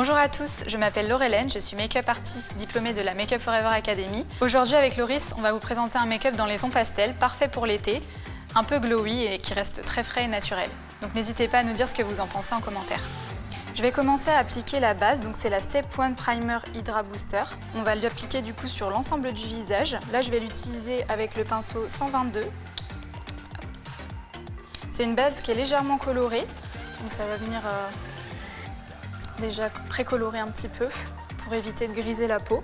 Bonjour à tous, je m'appelle Laurelène, je suis make-up artiste diplômée de la Make-up Forever Academy. Aujourd'hui avec Loris, on va vous présenter un make-up dans les tons pastels, parfait pour l'été, un peu glowy et qui reste très frais et naturel. Donc n'hésitez pas à nous dire ce que vous en pensez en commentaire. Je vais commencer à appliquer la base, donc c'est la Step 1 Primer Hydra Booster. On va l'appliquer du coup sur l'ensemble du visage. Là je vais l'utiliser avec le pinceau 122. C'est une base qui est légèrement colorée, donc ça va venir euh, déjà précolorer un petit peu pour éviter de griser la peau.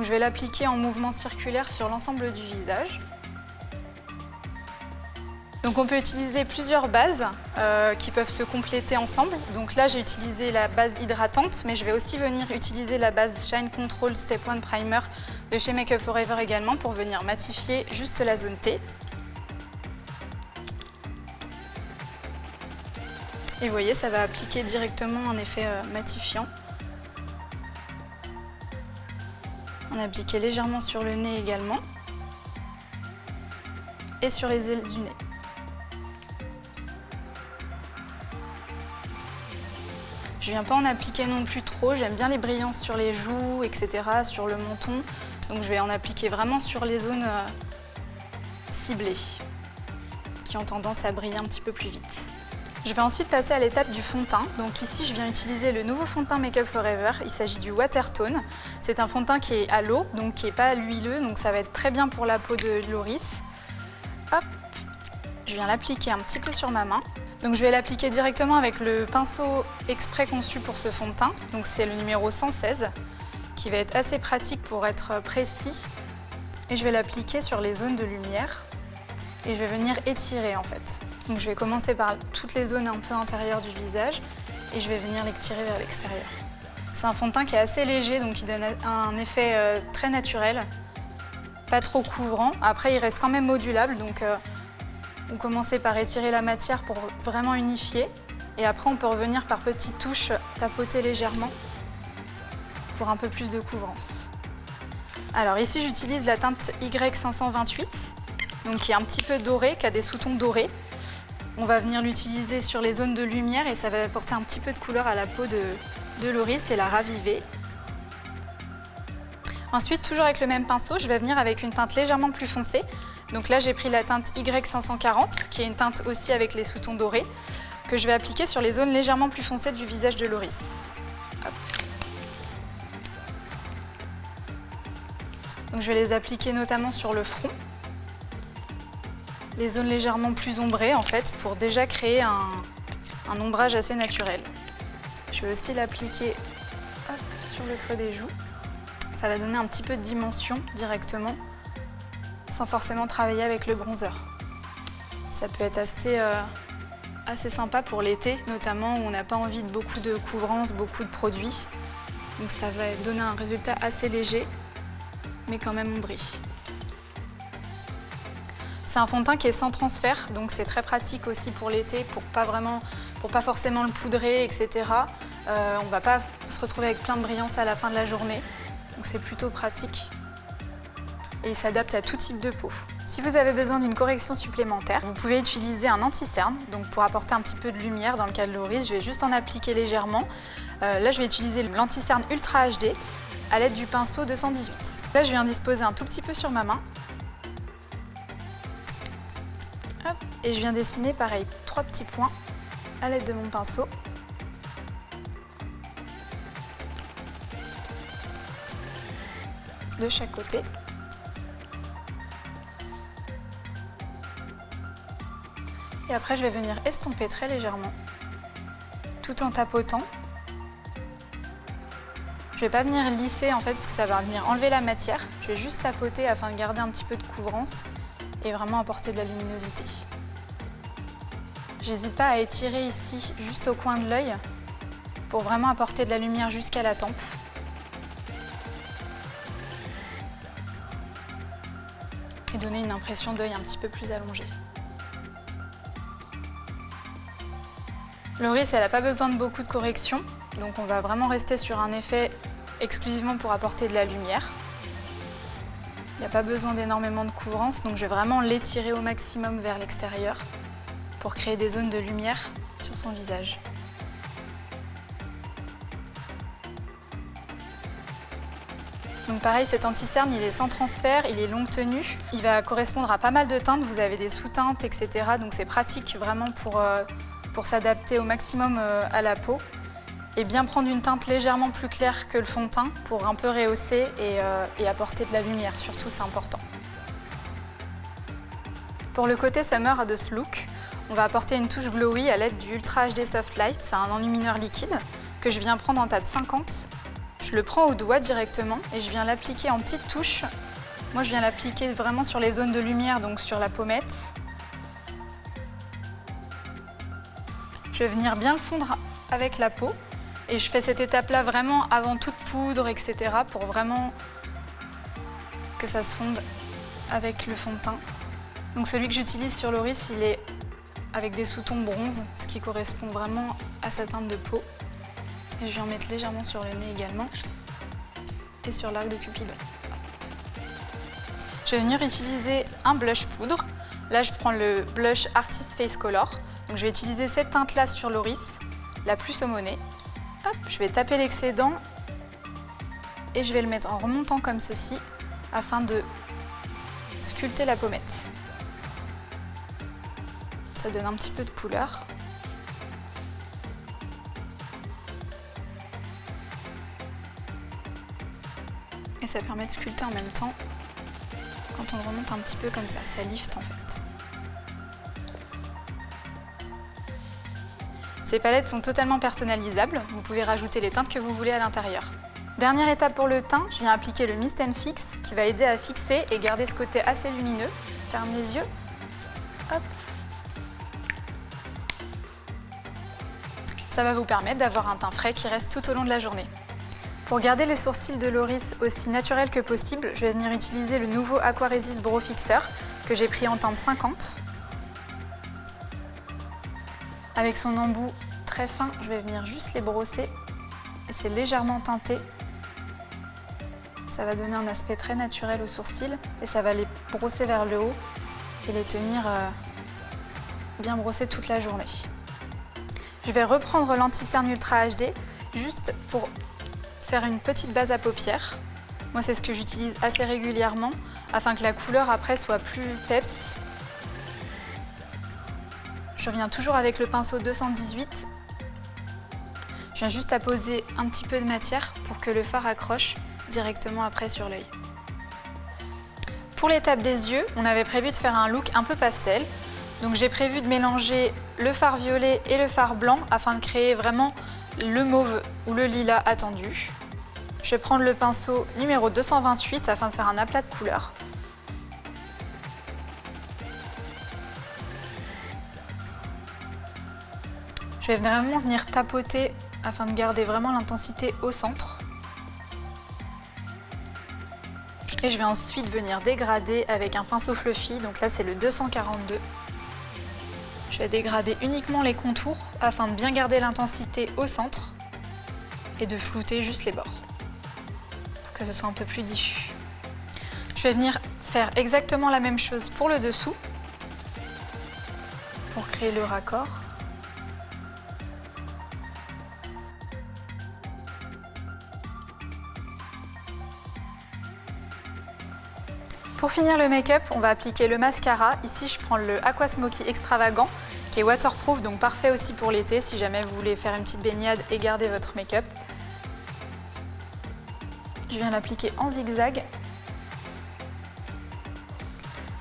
Je vais l'appliquer en mouvement circulaire sur l'ensemble du visage. Donc on peut utiliser plusieurs bases euh, qui peuvent se compléter ensemble. Donc là j'ai utilisé la base hydratante, mais je vais aussi venir utiliser la base Shine Control Step 1 Primer de chez Make Up Forever également pour venir matifier juste la zone T. Et vous voyez, ça va appliquer directement un effet euh, matifiant. On a appliqué légèrement sur le nez également. Et sur les ailes du nez. Je viens pas en appliquer non plus trop, j'aime bien les brillances sur les joues, etc., sur le menton. Donc je vais en appliquer vraiment sur les zones euh, ciblées, qui ont tendance à briller un petit peu plus vite. Je vais ensuite passer à l'étape du fond de teint. Donc ici, je viens utiliser le nouveau fond de teint Make Up Forever. Il s'agit du Watertone. C'est un fond de teint qui est à l'eau, donc qui n'est pas huileux, donc ça va être très bien pour la peau de Loris. Hop, je viens l'appliquer un petit peu sur ma main. Donc je vais l'appliquer directement avec le pinceau exprès conçu pour ce fond de teint. Donc c'est le numéro 116, qui va être assez pratique pour être précis. Et je vais l'appliquer sur les zones de lumière et je vais venir étirer en fait. Donc je vais commencer par toutes les zones un peu intérieures du visage et je vais venir l'étirer vers l'extérieur. C'est un fond de teint qui est assez léger, donc qui donne un effet euh, très naturel, pas trop couvrant. Après, il reste quand même modulable, donc euh, on commence par étirer la matière pour vraiment unifier. Et après, on peut revenir par petites touches, tapoter légèrement pour un peu plus de couvrance. Alors ici, j'utilise la teinte Y528 donc qui est un petit peu doré, qui a des sous-tons dorés. On va venir l'utiliser sur les zones de lumière et ça va apporter un petit peu de couleur à la peau de, Loris et la raviver. Ensuite, toujours avec le même pinceau, je vais venir avec une teinte légèrement plus foncée. Donc là, j'ai pris la teinte Y540, qui est une teinte aussi avec les sous-tons dorés, que je vais appliquer sur les zones légèrement plus foncées du visage de Loris. Donc je vais les appliquer notamment sur le front les zones légèrement plus ombrées en fait pour déjà créer un, ombrage assez naturel. Je vais aussi l'appliquer sur le creux des joues. Ça va donner un petit peu de dimension directement sans forcément travailler avec le bronzer. Ça peut être assez, euh, assez sympa pour l'été, notamment où on n'a pas envie de beaucoup de couvrance, beaucoup de produits. Donc ça va donner un résultat assez léger, mais quand même ombré. C'est un fond de teint qui est sans transfert, donc c'est très pratique aussi pour l'été, pour pas vraiment, pour pas forcément le poudrer, etc. Euh, on va pas se retrouver avec plein de brillance à la fin de la journée, donc c'est plutôt pratique. Et il s'adapte à tout type de peau. Si vous avez besoin d'une correction supplémentaire, vous pouvez utiliser un anti-cerne, donc pour apporter un petit peu de lumière dans le cas de Loris, je vais juste en appliquer légèrement. Euh, là, je vais utiliser l'anti-cerne Ultra HD à l'aide du pinceau 218. Là, je viens disposer un tout petit peu sur ma main Et je viens dessiner pareil, trois petits points à l'aide de mon pinceau. De chaque côté. Et après, je vais venir estomper très légèrement, tout en tapotant. Je ne vais pas venir lisser en fait, parce que ça va venir enlever la matière. Je vais juste tapoter afin de garder un petit peu de couvrance et vraiment apporter de la luminosité. J'hésite pas à étirer ici, juste au coin de l'œil, pour vraiment apporter de la lumière jusqu'à la tempe. Et donner une impression d'œil un petit peu plus allongée. Loris, elle n'a pas besoin de beaucoup de correction, donc on va vraiment rester sur un effet exclusivement pour apporter de la lumière. Il n'y a pas besoin d'énormément de couvrance, donc je vais vraiment l'étirer au maximum vers l'extérieur pour créer des zones de lumière sur son visage. Donc pareil, cet anti-cerne, il est sans transfert, il est longue tenue. Il va correspondre à pas mal de teintes, vous avez des sous-teintes, etc. Donc c'est pratique vraiment pour, euh, s'adapter au maximum euh, à la peau. Et bien prendre une teinte légèrement plus claire que le fond de teint pour un peu rehausser et, euh, et apporter de la lumière, surtout c'est important. Pour le côté summer de ce look, on va apporter une touche glowy à l'aide du Ultra HD Soft Light, c'est un enlumineur liquide que je viens prendre en tas de 50. Je le prends au doigt directement et je viens l'appliquer en petites touches. Moi je viens l'appliquer vraiment sur les zones de lumière, donc sur la pommette. Je vais venir bien le fondre avec la peau et je fais cette étape-là vraiment avant toute poudre, etc. pour vraiment que ça se fonde avec le fond de teint. Donc celui que j'utilise sur Loris, il est avec des sous-tons bronze, ce qui correspond vraiment à sa teinte de peau. Et je vais en mettre légèrement sur le nez également et sur l'arc de Cupidon. Je vais venir utiliser un blush poudre. Là, je prends le blush Artist Face Color. Donc, je vais utiliser cette teinte-là sur Loris, la plus saumonée. Hop, je vais taper l'excédent et je vais le mettre en remontant comme ceci afin de sculpter la pommette ça donne un petit peu de couleur. Et ça permet de sculpter en même temps quand on remonte un petit peu comme ça, ça lift en fait. Ces palettes sont totalement personnalisables, vous pouvez rajouter les teintes que vous voulez à l'intérieur. Dernière étape pour le teint, je viens appliquer le Mist Fix qui va aider à fixer et garder ce côté assez lumineux. Ferme les yeux. Hop. Ça va vous permettre d'avoir un teint frais qui reste tout au long de la journée. Pour garder les sourcils de Loris aussi naturels que possible, je vais venir utiliser le nouveau Aquaresist Brow Fixer que j'ai pris en teinte 50. Avec son embout très fin, je vais venir juste les brosser et c'est légèrement teinté. Ça va donner un aspect très naturel aux sourcils et ça va les brosser vers le haut et les tenir euh, bien brossés toute la journée. Je vais reprendre l'anti-cerne Ultra HD juste pour faire une petite base à paupières. Moi, c'est ce que j'utilise assez régulièrement afin que la couleur après soit plus peps. Je reviens toujours avec le pinceau 218. Je viens juste à poser un petit peu de matière pour que le fard accroche directement après sur l'œil. Pour l'étape des yeux, on avait prévu de faire un look un peu pastel. Donc j'ai prévu de mélanger le fard violet et le fard blanc afin de créer vraiment le mauve ou le lilas attendu. Je vais prendre le pinceau numéro 228 afin de faire un aplat de couleurs. Je vais vraiment venir tapoter afin de garder vraiment l'intensité au centre. Et je vais ensuite venir dégrader avec un pinceau fluffy, donc là c'est le 242. Je vais dégrader uniquement les contours afin de bien garder l'intensité au centre et de flouter juste les bords pour que ce soit un peu plus diffus. Je vais venir faire exactement la même chose pour le dessous pour créer le raccord. Pour finir le make-up, on va appliquer le mascara. Ici, je prends le Aqua Smoky Extravagant, qui est waterproof, donc parfait aussi pour l'été, si jamais vous voulez faire une petite baignade et garder votre make-up. Je viens l'appliquer en zigzag.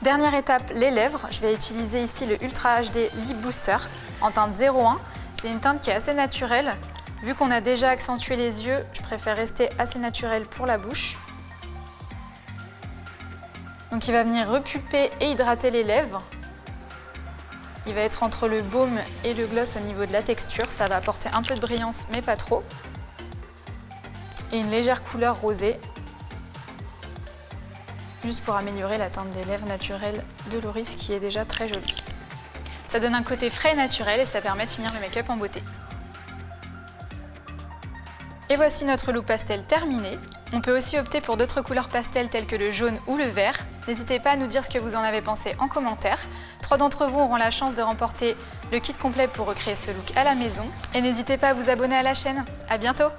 Dernière étape, les lèvres. Je vais utiliser ici le Ultra HD Lip Booster en teinte 01. C'est une teinte qui est assez naturelle. Vu qu'on a déjà accentué les yeux, je préfère rester assez naturel pour la bouche. Donc il va venir repulper et hydrater les lèvres. Il va être entre le baume et le gloss au niveau de la texture. Ça va apporter un peu de brillance, mais pas trop. Et une légère couleur rosée. Juste pour améliorer la teinte des lèvres naturelles de Loris qui est déjà très jolie. Ça donne un côté frais et naturel et ça permet de finir le make-up en beauté. Et voici notre look pastel terminé. On peut aussi opter pour d'autres couleurs pastel telles que le jaune ou le vert. N'hésitez pas à nous dire ce que vous en avez pensé en commentaire. Trois d'entre vous auront la chance de remporter le kit complet pour recréer ce look à la maison. Et n'hésitez pas à vous abonner à la chaîne. À bientôt